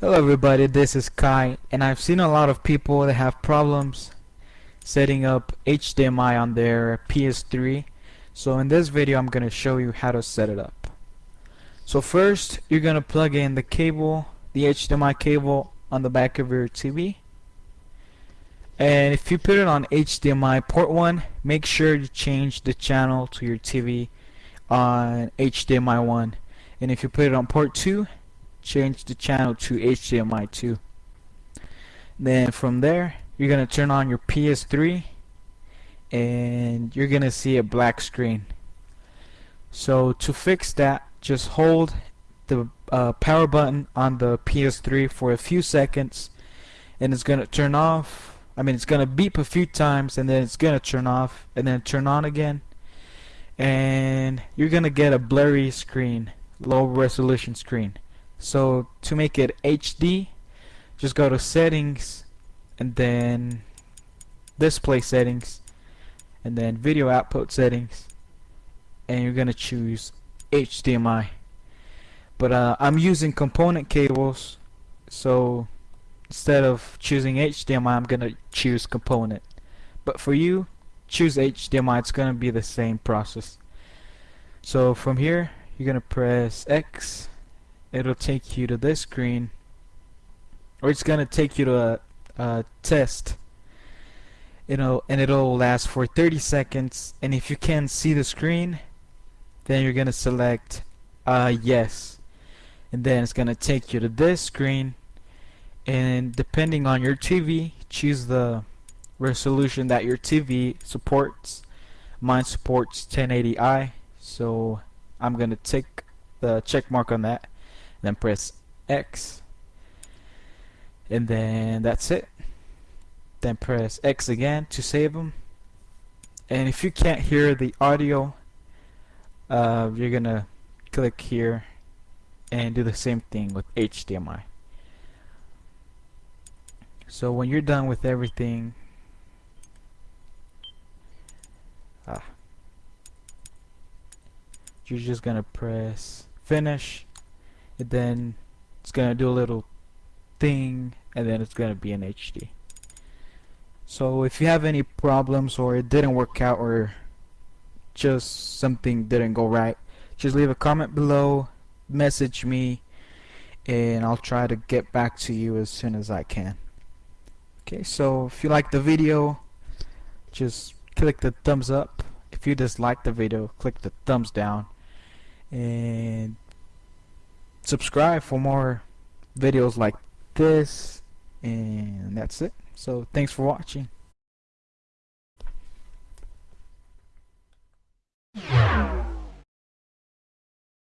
Hello everybody, this is Kai and I've seen a lot of people that have problems setting up HDMI on their PS3 so in this video I'm gonna show you how to set it up. So first you're gonna plug in the cable, the HDMI cable on the back of your TV and if you put it on HDMI port 1 make sure you change the channel to your TV on HDMI 1 and if you put it on port 2 change the channel to HDMI 2 then from there you're gonna turn on your PS3 and you're gonna see a black screen. So to fix that just hold the uh, power button on the PS3 for a few seconds and it's gonna turn off I mean it's gonna beep a few times and then it's gonna turn off and then turn on again and you're gonna get a blurry screen low resolution screen so to make it HD just go to settings and then display settings and then video output settings and you're gonna choose HDMI but uh, I'm using component cables so instead of choosing HDMI I'm gonna choose component. But for you choose HDMI it's gonna be the same process. So from here you're gonna press X it'll take you to this screen or it's gonna take you to a, a test. You know and it'll last for 30 seconds and if you can't see the screen then you're gonna select uh, yes. And then it's gonna take you to this screen and depending on your TV choose the resolution that your TV supports. Mine supports 1080i so I'm gonna take the check mark on that then press X. And then that's it. Then press X again to save them and if you can't hear the audio uh, you're gonna click here and do the same thing with HDMI so when you're done with everything ah, you're just gonna press finish and then it's gonna do a little thing and then it's gonna be in HD so if you have any problems or it didn't work out or just something didn't go right just leave a comment below message me and I'll try to get back to you as soon as I can. Okay so if you like the video just click the thumbs up. If you dislike the video click the thumbs down. And subscribe for more videos like this and that's it. So thanks for watching